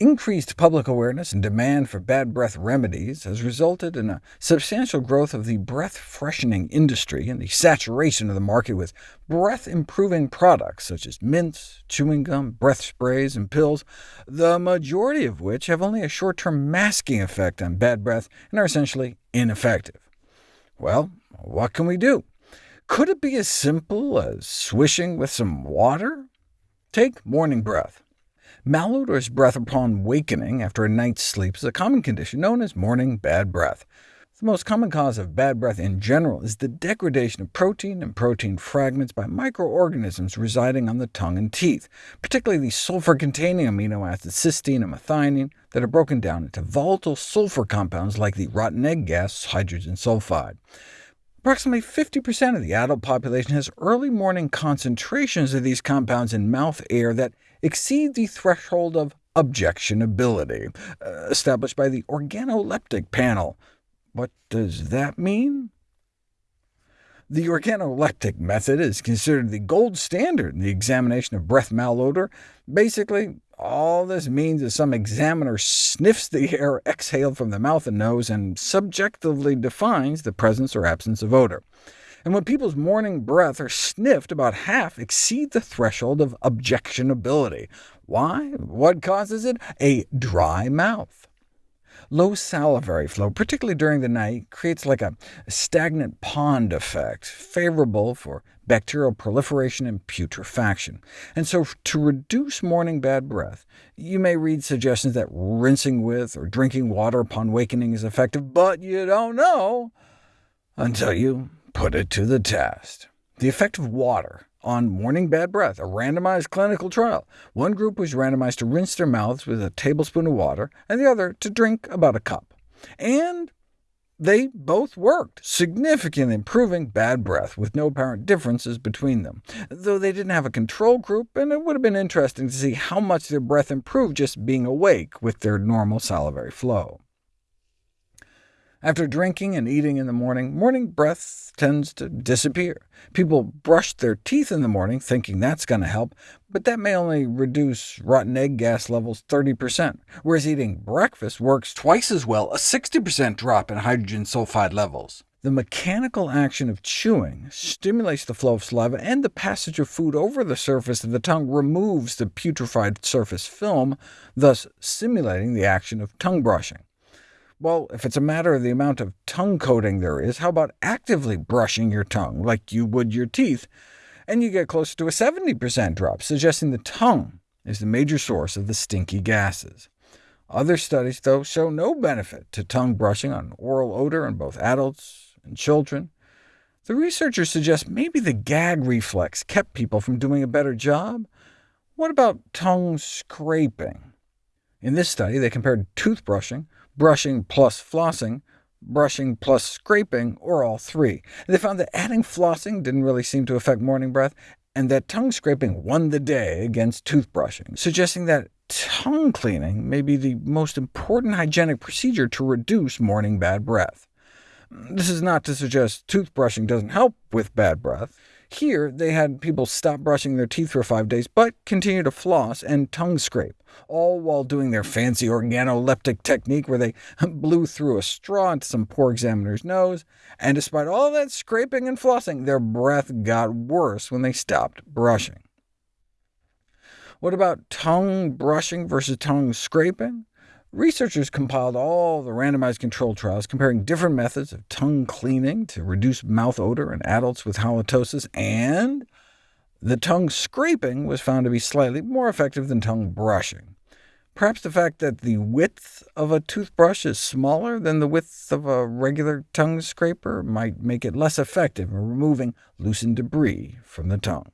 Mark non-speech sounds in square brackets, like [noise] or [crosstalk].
increased public awareness and demand for bad breath remedies has resulted in a substantial growth of the breath-freshening industry and the saturation of the market with breath-improving products such as mints, chewing gum, breath sprays, and pills, the majority of which have only a short-term masking effect on bad breath and are essentially ineffective. Well, what can we do? Could it be as simple as swishing with some water? Take morning breath. Malodorous breath upon wakening after a night's sleep is a common condition known as morning bad breath. The most common cause of bad breath in general is the degradation of protein and protein fragments by microorganisms residing on the tongue and teeth, particularly the sulfur-containing amino acids cysteine and methionine that are broken down into volatile sulfur compounds like the rotten egg gas hydrogen sulfide. Approximately 50% of the adult population has early morning concentrations of these compounds in mouth air that exceed the threshold of objectionability, uh, established by the organoleptic panel. What does that mean? The organoleptic method is considered the gold standard in the examination of breath malodor. Basically, all this means is some examiner sniffs the [laughs] air exhaled from the mouth and nose and subjectively defines the presence or absence of odor. And when people's morning breath are sniffed, about half exceed the threshold of objectionability. Why? What causes it? A dry mouth. Low salivary flow, particularly during the night, creates like a stagnant pond effect, favorable for bacterial proliferation and putrefaction. And so to reduce morning bad breath, you may read suggestions that rinsing with or drinking water upon wakening is effective, but you don't know until you put it to the test. The effect of water on morning bad breath, a randomized clinical trial. One group was randomized to rinse their mouths with a tablespoon of water, and the other to drink about a cup. And they both worked, significantly improving bad breath, with no apparent differences between them, though they didn't have a control group, and it would have been interesting to see how much their breath improved just being awake with their normal salivary flow. After drinking and eating in the morning, morning breath tends to disappear. People brush their teeth in the morning, thinking that's going to help, but that may only reduce rotten egg gas levels 30%, whereas eating breakfast works twice as well, a 60% drop in hydrogen sulfide levels. The mechanical action of chewing stimulates the flow of saliva, and the passage of food over the surface of the tongue removes the putrefied surface film, thus simulating the action of tongue brushing. Well, if it's a matter of the amount of tongue coating there is, how about actively brushing your tongue, like you would your teeth? And you get closer to a 70% drop, suggesting the tongue is the major source of the stinky gases. Other studies, though, show no benefit to tongue brushing on oral odor in both adults and children. The researchers suggest maybe the gag reflex kept people from doing a better job. What about tongue scraping? In this study, they compared toothbrushing brushing plus flossing, brushing plus scraping, or all three. They found that adding flossing didn't really seem to affect morning breath, and that tongue scraping won the day against toothbrushing, suggesting that tongue cleaning may be the most important hygienic procedure to reduce morning bad breath. This is not to suggest toothbrushing doesn't help with bad breath. Here, they had people stop brushing their teeth for five days, but continue to floss and tongue scrape, all while doing their fancy organoleptic technique where they [laughs] blew through a straw into some poor examiner's nose, and despite all that scraping and flossing, their breath got worse when they stopped brushing. What about tongue brushing versus tongue scraping? Researchers compiled all the randomized control trials comparing different methods of tongue cleaning to reduce mouth odor in adults with halitosis, and the tongue scraping was found to be slightly more effective than tongue brushing. Perhaps the fact that the width of a toothbrush is smaller than the width of a regular tongue scraper might make it less effective in removing loosened debris from the tongue.